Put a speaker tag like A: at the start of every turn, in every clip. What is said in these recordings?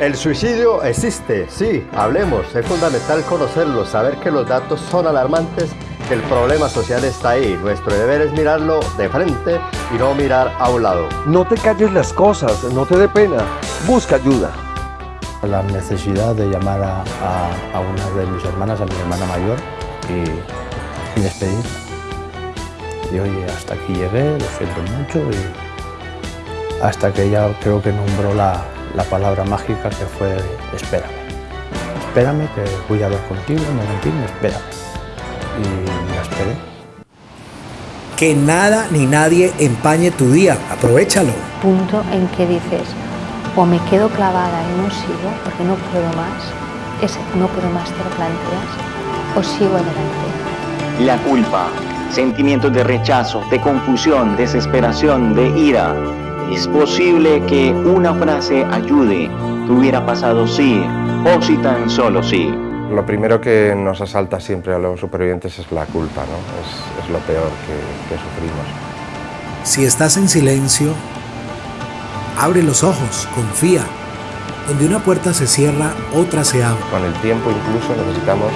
A: El suicidio existe, sí, hablemos, es fundamental conocerlo, saber que los datos son alarmantes, que el problema social está ahí, nuestro deber es mirarlo de frente y no mirar a un lado.
B: No te calles las cosas, no te dé pena, busca ayuda.
C: La necesidad de llamar a, una de mis hermanas, a mi hermana mayor, y, y despedirla. Y oye, hasta aquí llegué, lo siento mucho, y hasta que ella creo que nombró la, la palabra mágica que fue espérame. Espérame que voy a hablar contigo un momentín, espérame. Y la esperé.
D: Que nada ni nadie empañe tu día, aprovechalo.
E: Punto en que dices, o me quedo clavada y no sigo porque no puedo más, ese no puedo más te lo planteas, o sigo adelante.
F: La culpa, sentimientos de rechazo, de confusión, desesperación, de ira, es posible que una frase ayude, que hubiera pasado sí, o si tan solo sí.
G: Lo primero que nos asalta siempre a los supervivientes es la culpa, ¿no? es, es lo peor que, que sufrimos.
D: Si estás en silencio, abre los ojos, confía. Donde una puerta se cierra, otra se abre.
G: Con el tiempo incluso necesitamos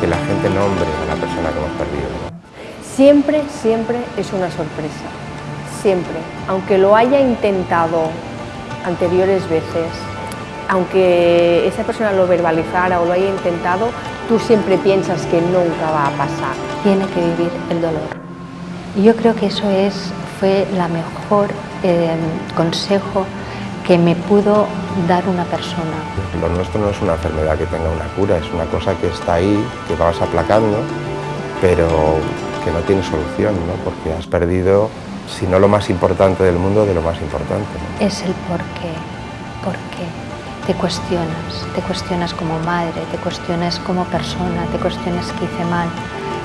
G: que la gente nombre a la persona que hemos perdido. ¿no?
H: Siempre, siempre es una sorpresa siempre, aunque lo haya intentado anteriores veces, aunque esa persona lo verbalizara o lo haya intentado, tú siempre piensas que nunca va a pasar.
E: Tiene que vivir el dolor. Y yo creo que eso es, fue la mejor eh, consejo que me pudo dar una persona.
G: Lo nuestro no es una enfermedad que tenga una cura, es una cosa que está ahí, que vas aplacando, pero que no tiene solución, ¿no? porque has perdido si no lo más importante del mundo, de lo más importante.
E: Es el por qué, por qué. Te cuestionas, te cuestionas como madre, te cuestionas como persona, te cuestionas qué hice mal,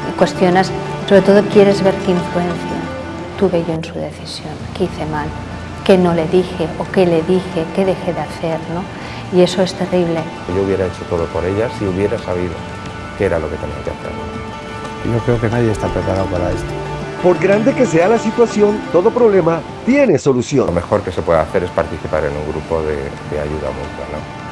E: te cuestionas, sobre todo quieres ver qué influencia tuve yo en su decisión, qué hice mal, qué no le dije o qué le dije, qué dejé de hacer, ¿no? Y eso es terrible.
G: Yo hubiera hecho todo por ella si hubiera sabido qué era lo que tenía que hacer.
C: Yo creo que nadie está preparado para esto.
B: Por grande que sea la situación, todo problema tiene solución.
G: Lo mejor que se puede hacer es participar en un grupo de, ayuda mutua.